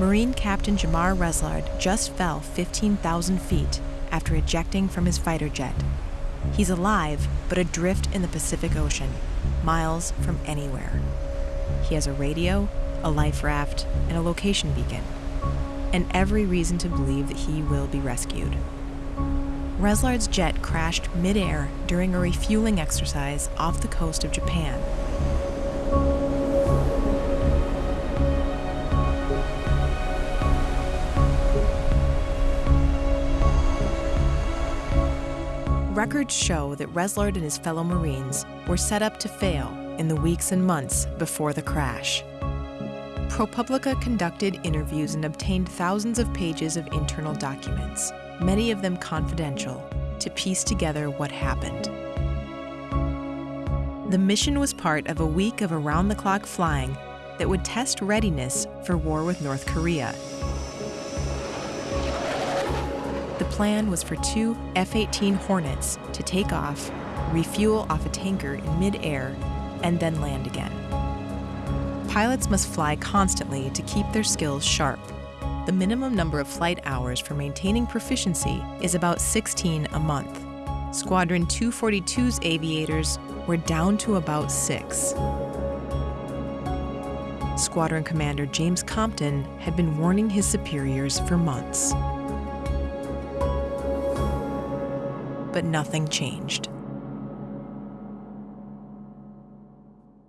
Marine Captain Jahmar Resilard just fell 15,000 feet after ejecting from his fighter jet. He's alive, but adrift in the Pacific Ocean, miles from anywhere. He has a radio, a life raft, and a location beacon, and every reason to believe that he will be rescued. Resilard's jet crashed midair during a refueling exercise off the coast of Japan. Records show that Resilard and his fellow Marines were set up to fail in the weeks and months before the crash. ProPublica conducted interviews and obtained thousands of pages of internal documents, many of them confidential, to piece together what happened. The mission was part of a week of around the clock flying that would test readiness for war with North Korea. The plan was for two F 18 Hornets to take off, refuel off a tanker in midair, and then land again. Pilots must fly constantly to keep their skills sharp. The minimum number of flight hours for maintaining proficiency is about 16 a month. Squadron 242's aviators were down to about six. Squadron Commander James Compton had been warning his superiors for months. But nothing changed.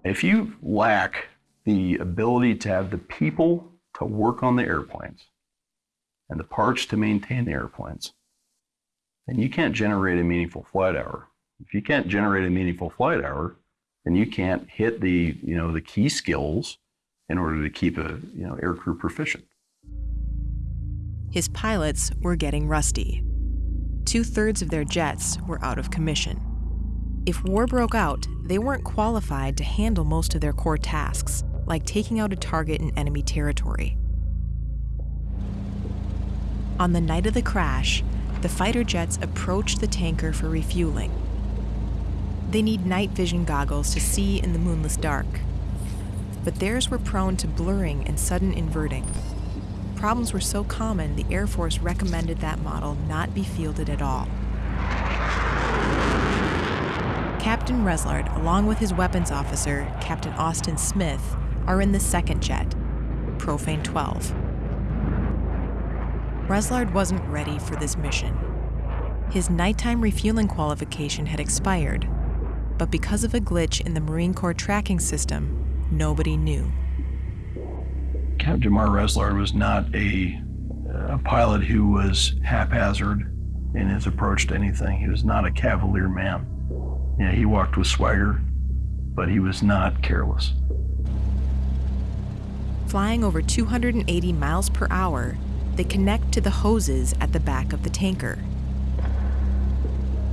If you lack the ability to have the people to work on the airplanes and the parts to maintain the airplanes, then you can't generate a meaningful flight hour. If you can't generate a meaningful flight hour, then you can't hit the, you know, the key skills in order to keep a, you know, aircrew proficient. His pilots were getting rusty. Two thirds of their jets were out of commission. If war broke out, they weren't qualified to handle most of their core tasks, like taking out a target in enemy territory. On the night of the crash, the fighter jets approached the tanker for refueling. They need night vision goggles to see in the moonless dark, but theirs were prone to blurring and sudden inverting. Problems were so common, the Air Force recommended that model not be fielded at all. Captain Resilard, along with his weapons officer, Captain Austin Smith, are in the second jet, Profane 12. Resilard wasn't ready for this mission. His nighttime refueling qualification had expired, but because of a glitch in the Marine Corps tracking system, nobody knew. Captain Jahmar Resilard was not a, a pilot who was haphazard in his approach to anything. He was not a cavalier man. Yeah, he walked with swagger, but he was not careless. Flying over 280 miles per hour, they connect to the hoses at the back of the tanker.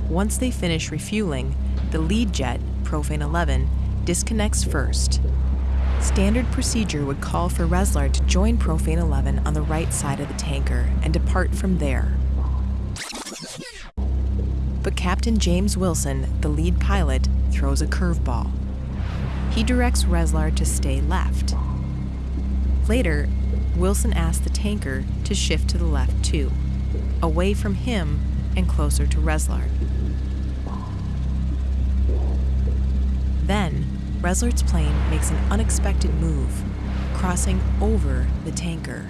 Once they finish refueling, the lead jet, Profane 11, disconnects first. Standard procedure would call for Reslar to join Profane 11 on the right side of the tanker and depart from there. But Captain James Wilson, the lead pilot, throws a curveball. He directs Reslar to stay left. Later, Wilson asks the tanker to shift to the left too, away from him and closer to Resilard. Then, Resilard's plane makes an unexpected move, crossing over the tanker.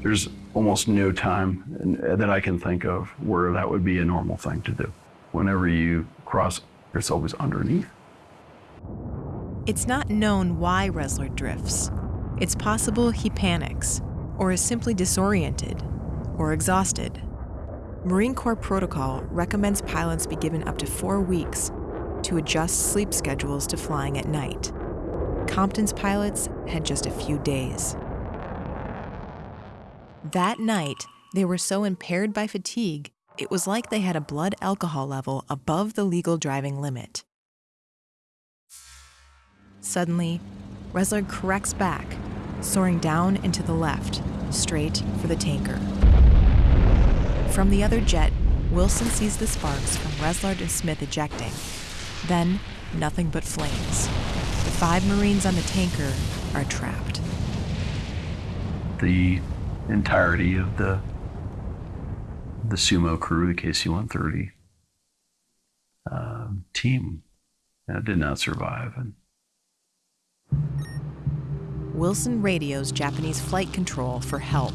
There's almost no time uh, that I can think of where that would be a normal thing to do. Whenever you cross, it's always underneath. It's not known why Resilard drifts. It's possible he panics, or is simply disoriented, or exhausted. Marine Corps protocol recommends pilots be given up to four weeks to adjust sleep schedules to flying at night. Compton's pilots had just a few days. That night, they were so impaired by fatigue, it was like they had a blood alcohol level above the legal driving limit. Suddenly, Resilard corrects back, soaring down and to the left, straight for the tanker. From the other jet, Wilson sees the sparks from Resilard and Smith ejecting. Then, nothing but flames. The five Marines on the tanker are trapped. the entirety of the the sumo crew, the KC-130 uh, team, uh, did not survive. And Wilson radios Japanese flight control for help.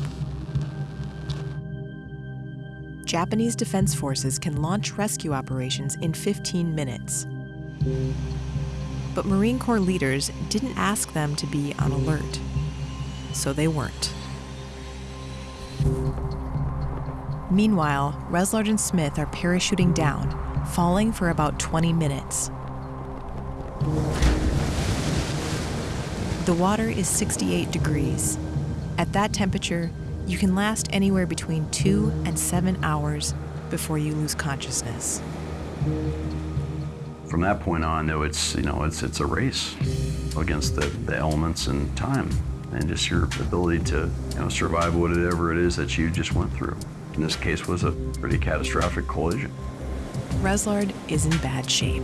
Japanese Defense Forces can launch rescue operations in 15 minutes. But Marine Corps leaders didn't ask them to be on alert, so they weren't. Meanwhile, Resilard and Smith are parachuting down, falling for about 20 minutes. The water is 68 degrees. At that temperature, you can last anywhere between two and seven hours before you lose consciousness. From that point on, though, it's you know it's it's a race against the, the elements and time, and just your ability to you know survive whatever it is that you just went through. In this case, was a pretty catastrophic collision. Resilard is in bad shape.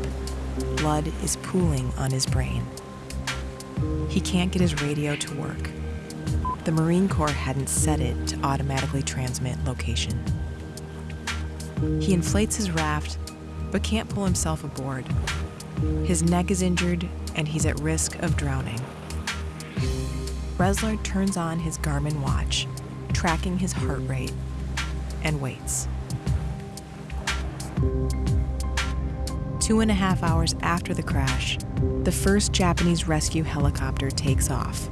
Blood is pooling on his brain. He can't get his radio to work. The Marine Corps hadn't set it to automatically transmit location. He inflates his raft, but can't pull himself aboard. His neck is injured, and he's at risk of drowning. Resilard turns on his Garmin watch, tracking his heart rate, and waits. Two and a half hours after the crash, the first Japanese rescue helicopter takes off,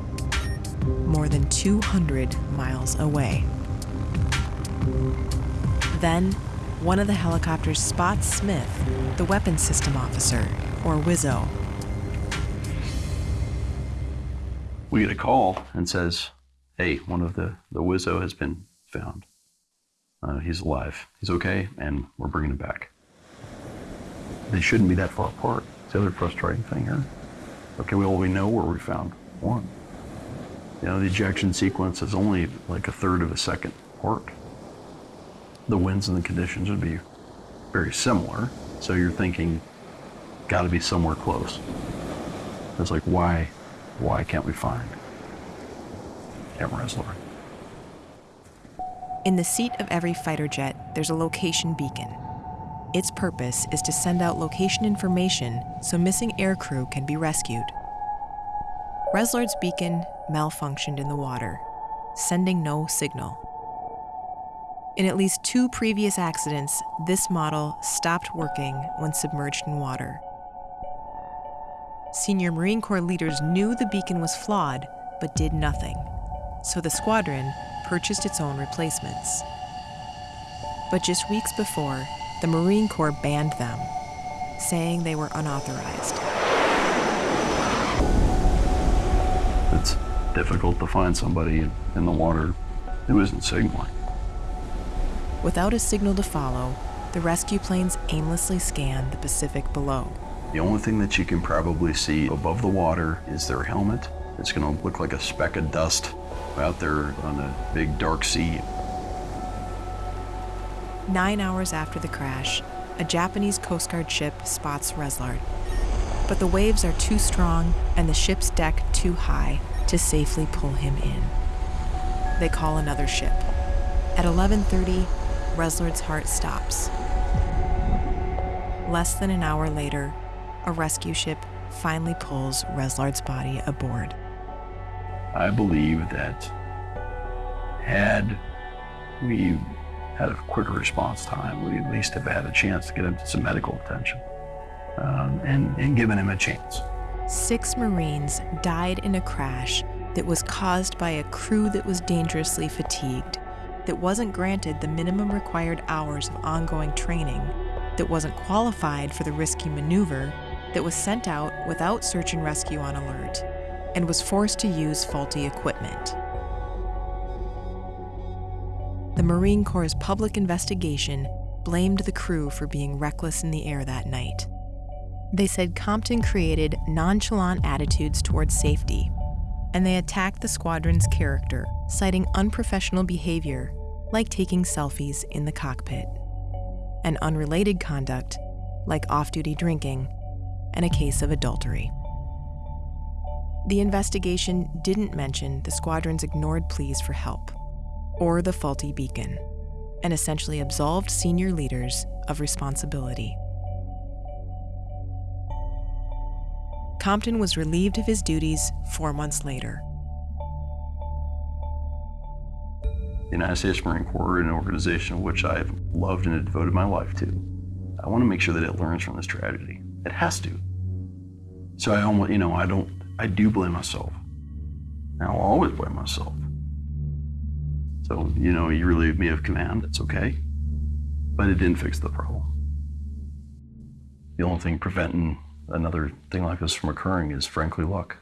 more than 200 miles away. Then, one of the helicopters spots Smith, the weapons system officer, or WIZO. We get a call and says, "Hey, one of the the Wizzo has been found. Uh, he's alive. He's okay, and we're bringing him back." They shouldn't be that far apart. It's the other frustrating thing here. Okay, well, we know where we found one. You know, the ejection sequence is only like a third of a second apart. The winds and the conditions would be very similar, so you're thinking, got to be somewhere close. It's like, why, why can't we find Reslor? In the seat of every fighter jet, there's a location beacon. Its purpose is to send out location information so missing aircrew can be rescued. Resilard's beacon malfunctioned in the water, sending no signal. In at least two previous accidents, this model stopped working when submerged in water. Senior Marine Corps leaders knew the beacon was flawed, but did nothing. So the squadron purchased its own replacements. But just weeks before, the Marine Corps banned them, saying they were unauthorized. It's difficult to find somebody in the water who isn't signaling. Without a signal to follow, the rescue planes aimlessly scan the Pacific below. The only thing that you can probably see above the water is their helmet. It's going to look like a speck of dust out there on a big dark sea. Nine hours after the crash, a Japanese Coast Guard ship spots Resilard. But the waves are too strong and the ship's deck too high to safely pull him in. They call another ship. At 11:30, Resilard's heart stops. Less than an hour later, a rescue ship finally pulls Resilard's body aboard. I believe that had we had a quicker response time, we at least have had a chance to get him to some medical attention um, and, and given him a chance. Six Marines died in a crash that was caused by a crew that was dangerously fatigued, that wasn't granted the minimum required hours of ongoing training, that wasn't qualified for the risky maneuver, that was sent out without search and rescue on alert, and was forced to use faulty equipment. The Marine Corps' public investigation blamed the crew for being reckless in the air that night. They said Compton created nonchalant attitudes towards safety, and they attacked the squadron's character, citing unprofessional behavior like taking selfies in the cockpit, and unrelated conduct like off duty drinking and a case of adultery. The investigation didn't mention the squadron's ignored pleas for help or the faulty beacon and essentially absolved senior leaders of responsibility. Compton was relieved of his duties four months later. The United States Marine Corps, is an organization which I've loved and devoted my life to, I want to make sure that it learns from this tragedy. It has to. So I almost, you know, I don't, I do blame myself. And I'll always blame myself. So, you know, you relieve me of command, it's okay. But it didn't fix the problem. The only thing preventing another thing like this from occurring is frankly luck.